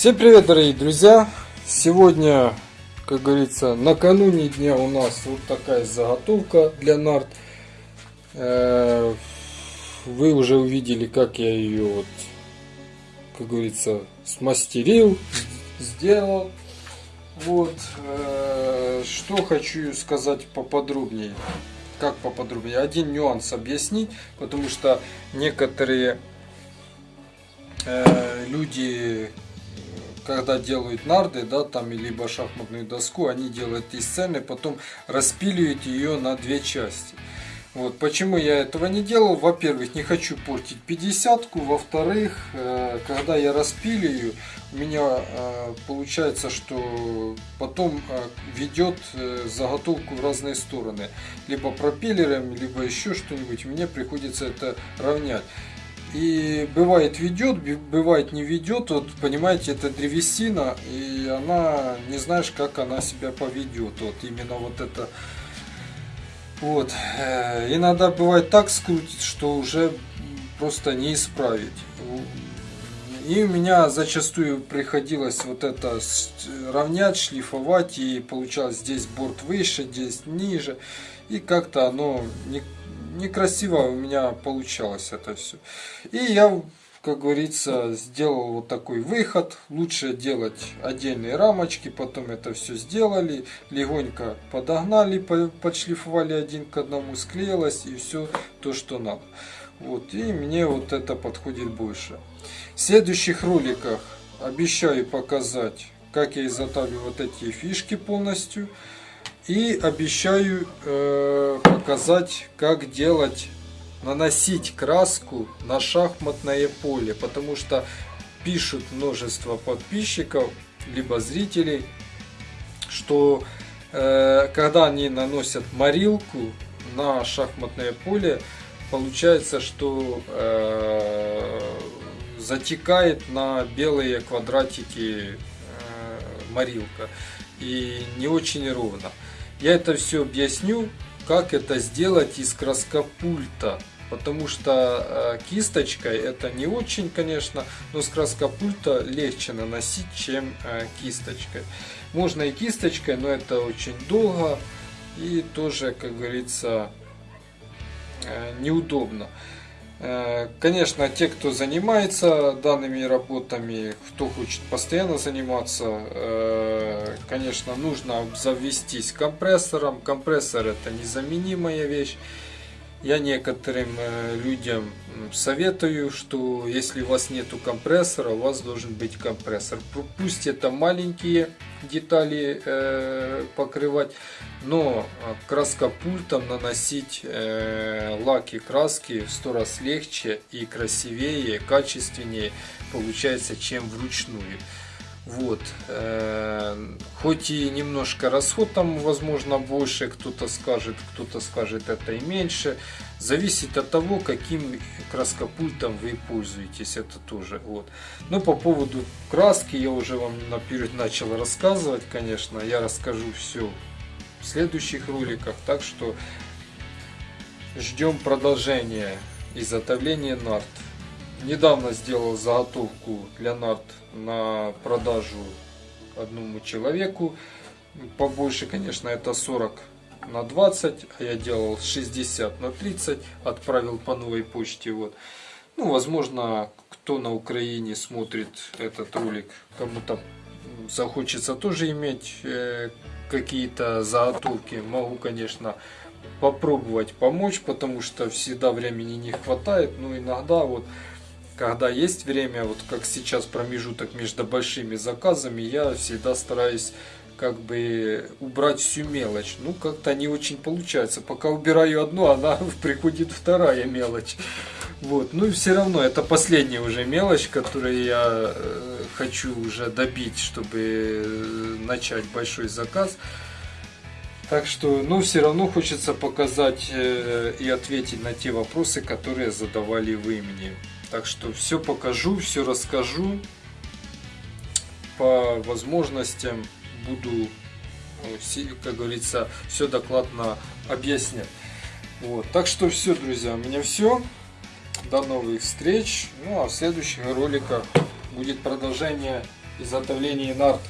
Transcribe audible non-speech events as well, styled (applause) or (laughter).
Всем привет, дорогие друзья! Сегодня, как говорится, накануне дня у нас вот такая заготовка для нарт. Э, вы уже увидели, как я ее, вот, как говорится, смастерил, сделал. Вот, э, что хочу сказать поподробнее. Как поподробнее? Один нюанс объяснить, потому что некоторые э, люди когда делают нарды, да, там, либо шахматную доску, они делают из сцены, потом распиливают ее на две части. Вот, почему я этого не делал? Во-первых, не хочу портить 50-ку. Во-вторых, э, когда я распиливаю, у меня э, получается, что потом э, ведет заготовку в разные стороны. Либо пропеллером, либо еще что-нибудь. Мне приходится это равнять. И бывает ведет, бывает не ведет. Вот понимаете, это древесина, и она не знаешь, как она себя поведет. Вот именно вот это. Вот. Э, иногда бывает так скрутить, что уже просто не исправить. И у меня зачастую приходилось вот это равнять, шлифовать, и получалось здесь борт выше, здесь ниже. И как-то оно не, некрасиво у меня получалось это все. И я, как говорится, сделал вот такой выход. Лучше делать отдельные рамочки, потом это все сделали, легонько подогнали, подшлифовали один к одному, склеилось и все то, что надо. Вот, и мне вот это подходит больше. В следующих роликах обещаю показать, как я изготавливаю вот эти фишки полностью. И обещаю э, показать, как делать, наносить краску на шахматное поле. Потому что пишут множество подписчиков, либо зрителей, что э, когда они наносят морилку на шахматное поле, получается, что э, затекает на белые квадратики э, морилка и не очень ровно. Я это все объясню, как это сделать из краскопульта. Потому что э, кисточкой это не очень, конечно, но с краскопульта легче наносить, чем э, кисточкой. Можно и кисточкой, но это очень долго и тоже, как говорится, э, неудобно. Э, конечно, те, кто занимается данными работами, кто хочет постоянно заниматься, э, конечно, нужно завестись компрессором. Компрессор это незаменимая вещь. Я некоторым э, людям советую, что если у вас нету компрессора, у вас должен быть компрессор. Пусть это маленькие детали э, покрывать, но краскопультом наносить э, лаки краски в сто раз легче и красивее, качественнее получается, чем вручную. Вот. Э, хоть и немножко расход там, возможно, больше, кто-то скажет, кто-то скажет это и меньше. Зависит от того, каким краскопультом вы пользуетесь, это тоже. Вот. Но по поводу краски я уже вам наперед начал рассказывать, конечно. Я расскажу все в следующих роликах, так что ждем продолжения изготовления нарт. Недавно сделал заготовку нарт на продажу одному человеку. Побольше, конечно, это 40 на 20, а я делал 60 на 30, отправил по новой почте. Вот. Ну, возможно, кто на Украине смотрит этот ролик, кому-то захочется тоже иметь э, какие-то заготовки. Могу, конечно, попробовать помочь, потому что всегда времени не хватает, но иногда вот когда есть время, вот как сейчас промежуток между большими заказами, я всегда стараюсь как бы убрать всю мелочь. Ну, как-то не очень получается. Пока убираю одну, она (laughs) приходит вторая мелочь. Вот. Ну и все равно, это последняя уже мелочь, которую я э, хочу уже добить, чтобы э, начать большой заказ. Так что, ну, все равно хочется показать э, и ответить на те вопросы, которые задавали вы мне. Так что все покажу, все расскажу. По возможностям буду, как говорится, все докладно объяснять. Вот. Так что все, друзья, у меня все. До новых встреч. Ну а в следующих роликах будет продолжение изготовлении нард